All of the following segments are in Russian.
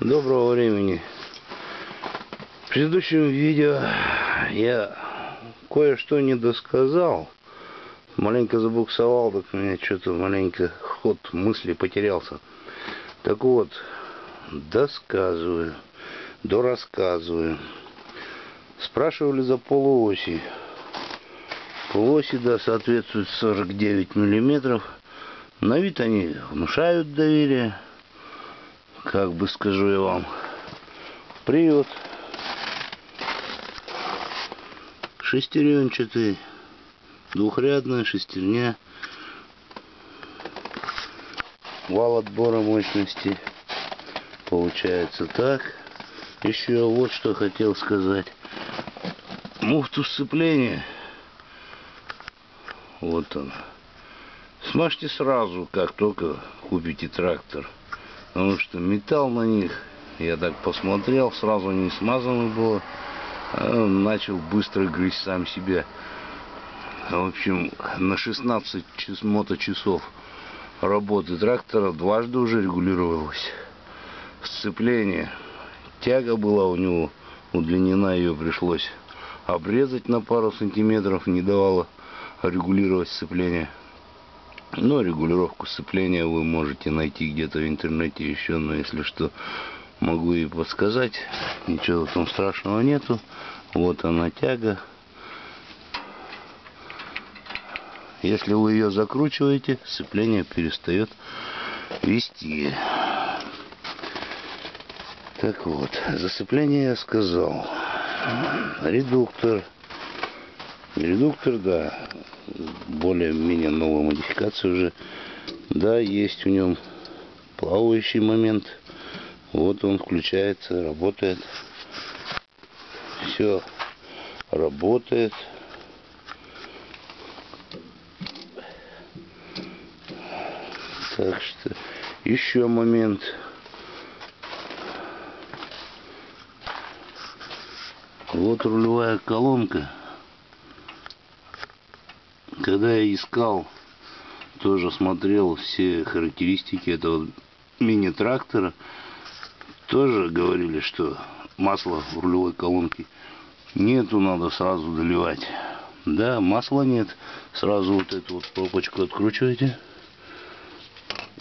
Доброго времени. В предыдущем видео я кое-что не досказал. Маленько забуксовал, так у меня что-то маленько ход мысли потерялся. Так вот, досказываю, дорассказываю. Спрашивали за полуоси. Полуоси, да, соответствуют 49 миллиметров. На вид они внушают доверие как бы скажу я вам. Привод. Шестеренчатый. Двухрядная шестерня. Вал отбора мощности. Получается так. Еще вот что хотел сказать. Муфту сцепления. Вот он. Смажьте сразу, как только купите трактор. Потому что металл на них, я так посмотрел, сразу не смазано было. А начал быстро грызть сам себя. В общем, на 16 час, моточасов работы трактора дважды уже регулировалось сцепление. Тяга была у него удлинена, ее пришлось обрезать на пару сантиметров, не давало регулировать сцепление. Но регулировку сцепления вы можете найти где-то в интернете еще, но если что, могу и подсказать. Ничего этом страшного нету. Вот она тяга. Если вы ее закручиваете, сцепление перестает вести. Так вот, за сцепление я сказал. Редуктор. Редуктор, да, более-менее новая модификация уже. Да, есть в нем плавающий момент. Вот он включается, работает. Все работает. Так что еще момент. Вот рулевая колонка когда я искал, тоже смотрел все характеристики этого мини-трактора, тоже говорили, что масла в рулевой колонке нету, надо сразу доливать. Да, масла нет, сразу вот эту вот пробочку откручиваете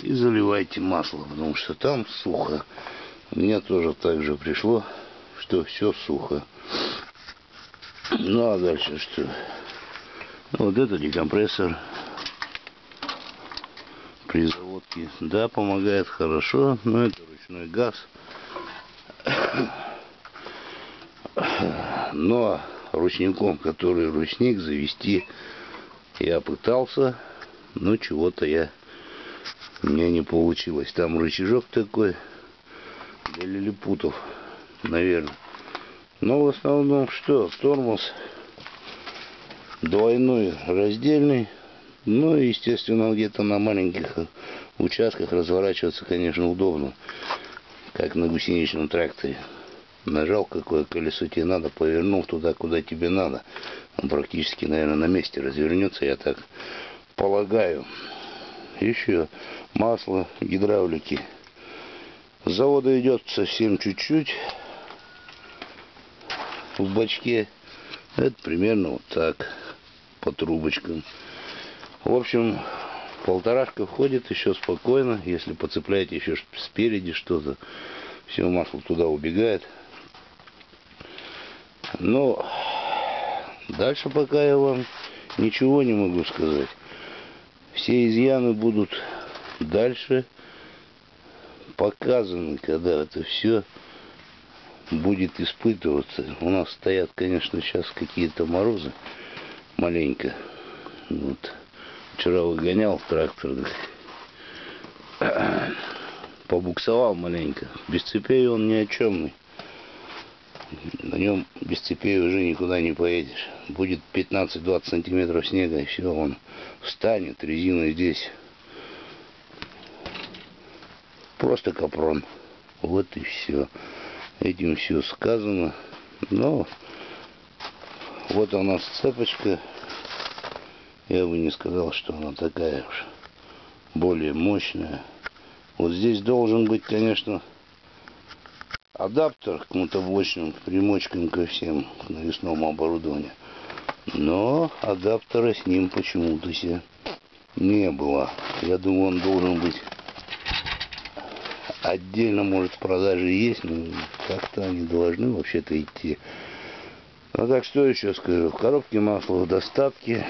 и заливайте масло, потому что там сухо. Меня тоже так же пришло, что все сухо. Ну а дальше что? Вот это декомпрессор при заводке. Да, помогает хорошо, но это ручной газ. Но ручником, который ручник, завести я пытался, но чего-то я у меня не получилось. Там рычажок такой для лилипутов, наверное. Но в основном что? Тормоз двойной раздельный. Ну и, естественно, где-то на маленьких участках разворачиваться, конечно, удобно. Как на гусеничном тракторе. Нажал, какое колесо тебе надо, повернул туда, куда тебе надо. Он практически, наверное, на месте развернется, я так полагаю. Еще масло гидравлики. С завода идет совсем чуть-чуть в бачке. Это примерно вот так по трубочкам. В общем, полторашка входит еще спокойно. Если поцепляете еще спереди что-то, все масло туда убегает. Но дальше пока я вам ничего не могу сказать. Все изъяны будут дальше показаны, когда это все будет испытываться. У нас стоят, конечно, сейчас какие-то морозы маленько. Вот. Вчера выгонял трактор. Побуксовал маленько. Без цепей он ни о чем. На нем без цепей уже никуда не поедешь. Будет 15-20 сантиметров снега, и все, он встанет, резина здесь. Просто капрон. Вот и все. Этим все сказано. Но вот у нас цепочка. Я бы не сказал, что она такая уж более мощная. Вот здесь должен быть, конечно, адаптер к мотоблочным примочкам ко всем к навесному оборудованию. Но адаптера с ним почему-то себе не было. Я думаю, он должен быть отдельно, может, в продаже есть, но как-то они должны вообще-то идти. Ну так что еще скажу? В коробке масла в достатке.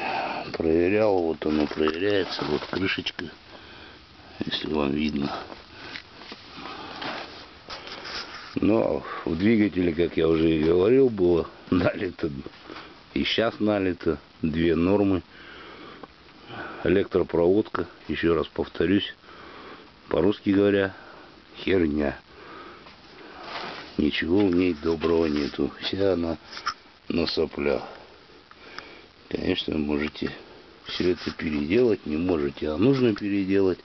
Проверял, вот оно проверяется. Вот крышечка, если вам видно. Но в двигателе, как я уже и говорил, было налито, и сейчас налито, две нормы. Электропроводка, еще раз повторюсь, по-русски говоря, херня. Ничего в ней доброго нету. Вся она на соплях. Конечно, можете все это переделать, не можете, а нужно переделать.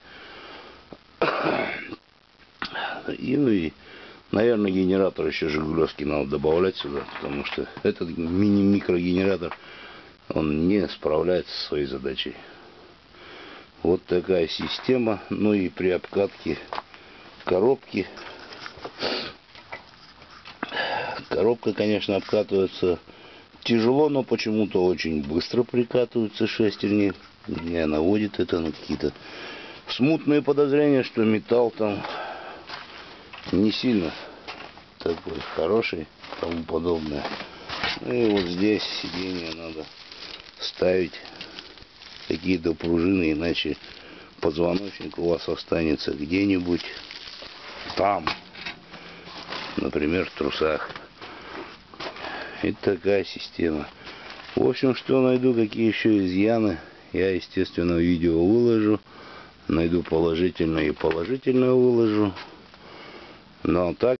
И, ну и Наверное, генератор еще Жигулевский надо добавлять сюда, потому что этот мини-микрогенератор, он не справляется со своей задачей. Вот такая система. Ну и при обкатке коробки. Коробка, конечно, обкатывается тяжело, но почему-то очень быстро прикатываются шестерни. Меня наводит это на какие-то смутные подозрения, что металл там не сильно такой хороший, тому подобное. Ну и вот здесь сиденье надо ставить какие-то пружины, иначе позвоночник у вас останется где-нибудь там, например, в трусах. И такая система. В общем, что найду, какие еще изъяны, я, естественно, видео выложу. Найду положительное и положительное выложу. Но так